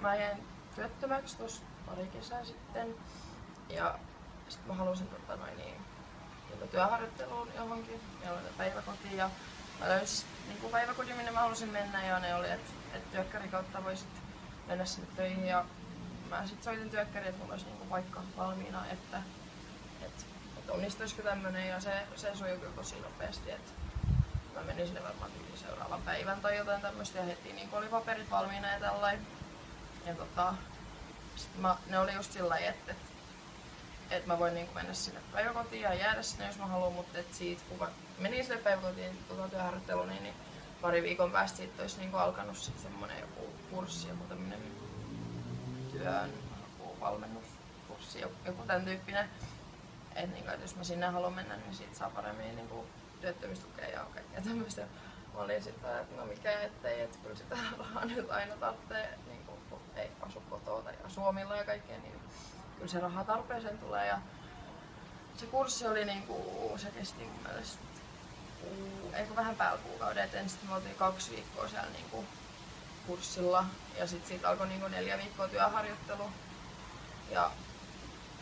mä jäin työttömäksi tuossa pari kesää sitten. Ja sitten mä halusin tota, noin, niin, niin työharjoitteluun johonkin. Meillä oli päiväkoti ja mä löysin niin päiväkodin, minne mä halusin mennä ja ne oli, että et työkkäri kautta voisit mennä sinne töihin. Ja mä sitten soitin työkkäriin, että mulla olisi niin paikka valmiina, että, että, että onnistuisiko tämmönen ja se, se sujui tosi nopeasti. Että mä menin sinne varmaan seuraavan päivän tai jotain tämmöistä ja heti niin oli paperit valmiina ja tällainen. Ja tota, sit mä, ne oli just sillä lailla, että, että, että mä voin niin mennä sinne päiväkotiin ja jäädä sinne, jos mä haluan, mutta että siitä kun mä menin sinne päiväkotiin tuota työharjoitteluun, niin, niin pari viikon päästä siitä olisi niin alkanut sit semmonen joku kurssi, joku tämmönen työn joku valmennuskurssi, joku tämän tyyppinen. Että niin, että jos mä sinne haluan mennä, niin siitä saa paremmin niin kuin työttömyystukea ja kaikkea tämmöistä. Mä olin sitten, että no mikä ettei, että kyllä sitä rahaa nyt aina tarvitsee, niin kuin, ei asu kotoa tai Suomilla ja kaikkea, niin kyllä se raha tarpeeseen tulee. Ja se kurssi oli niin kuin, se kesti mun mielestä eikö vähän päällä kuukauden, et ensin me oltiin kaksi viikkoa siellä niin kuin, kurssilla ja sitten siitä alkoi niin kuin, neljä viikkoa työharjoittelu. Ja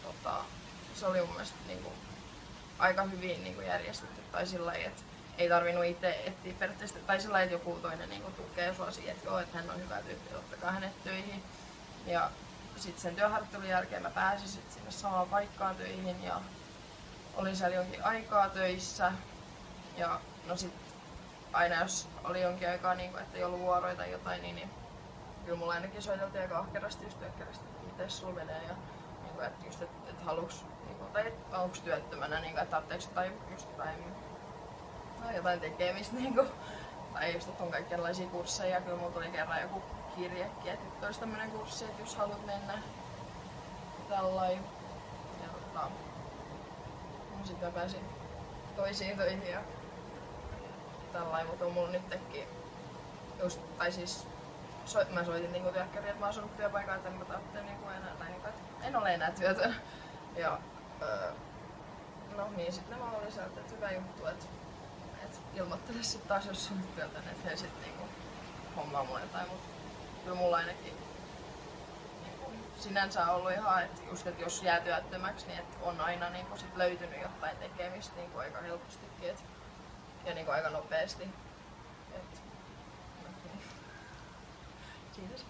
tota, se oli mun mielestä niin kuin, aika hyvin niin kuin, järjestetty tai sillä että ei tarvinnut itse etsiä periaatteessa, tai sillä että joku toinen niin tukee sua siihen, että joo, että hän on hyvä tyyppi, ottakaa hänet töihin. Ja sitten sen työharjoittelun jälkeen mä pääsin sit sinne samaan paikkaan töihin ja olin siellä jonkin aikaa töissä. Ja no sit aina jos oli jonkin aikaa, niin kuin, että ei ollut vuoroja tai jotain, niin, niin kyllä mulla ainakin soiteltiin aika ahkerasti just työkkärästi, että miten sulla menee ja niin kuin, että just, että, että haluuks, niin kuin, tai onko työttömänä, niin kuin, että tarvitseeko tai just jotain jotain tekemistä niinku. Tai just, että on kaikenlaisia kursseja. Kyllä mulla tuli kerran joku kirjekin, että nyt olisi tämmönen kurssi, että jos haluat mennä tällain. Ja tota, no sitten pääsin toisiin töihin ja tällain, mutta on mulla nytkin just, tai siis so, mä soitin niinku työkkäriin, että mä oon saanut työpaikan, että en mä tarvitse niinku enää, tai niinku, että en ole enää työtön. Ja öö, no niin, sitten mä olin sieltä, että hyvä juttu, että ilmoittele sit taas, jos on työtä, että he sit niinku hommaa mulle jotain, mutta kyllä mulla ainakin niinku, sinänsä on ollut ihan, että just, että jos jää työttömäksi, niin että on aina niinku sit löytynyt jotain tekemistä niinku aika helpostikin et, ja niinku aika nopeasti. Et, niin. Kiitos.